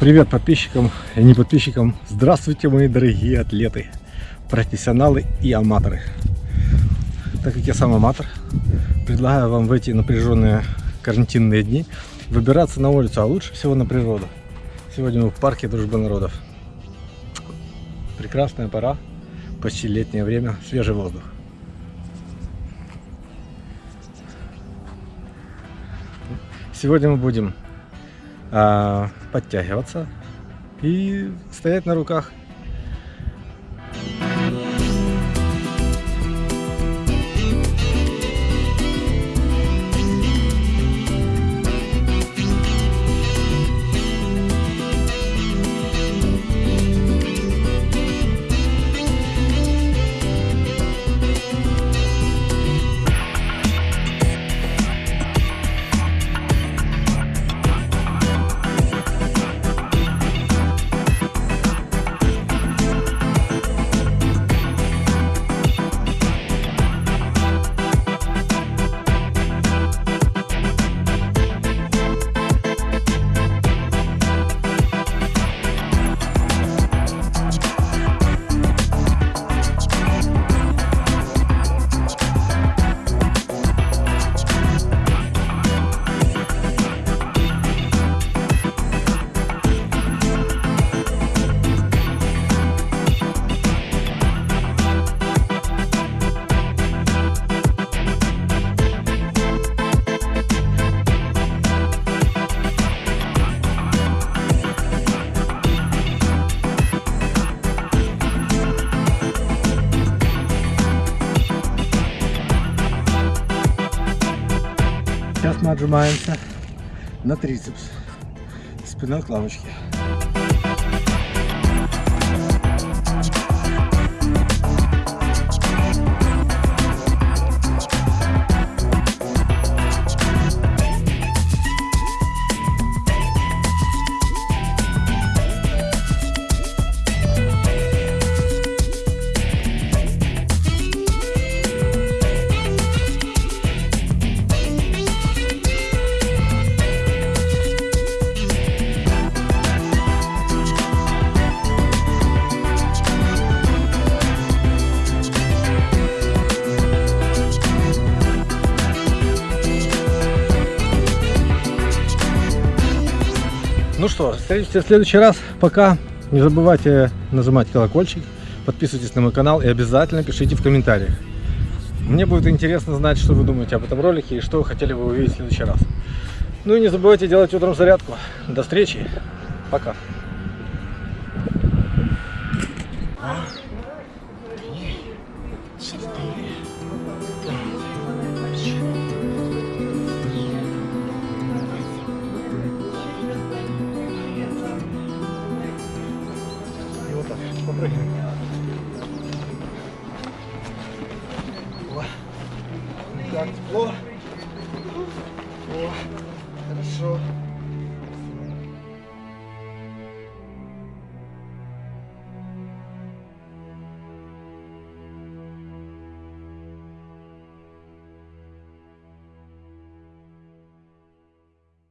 Привет подписчикам и не подписчикам. Здравствуйте, мои дорогие атлеты, профессионалы и аматоры. Так как я сам аматор, предлагаю вам в эти напряженные карантинные дни выбираться на улицу, а лучше всего на природу. Сегодня мы в парке Дружбы народов. Прекрасная пора, почти летнее время, свежий воздух. Сегодня мы будем а, подтягиваться и стоять на руках. Мы отжимаемся на трицепс. Спина к лавочке. Ну что, встретимся в следующий раз. Пока. Не забывайте нажимать колокольчик, подписывайтесь на мой канал и обязательно пишите в комментариях. Мне будет интересно знать, что вы думаете об этом ролике и что вы хотели бы увидеть в следующий раз. Ну и не забывайте делать утром зарядку. До встречи. Пока. И О, ну так тепло. О, хорошо.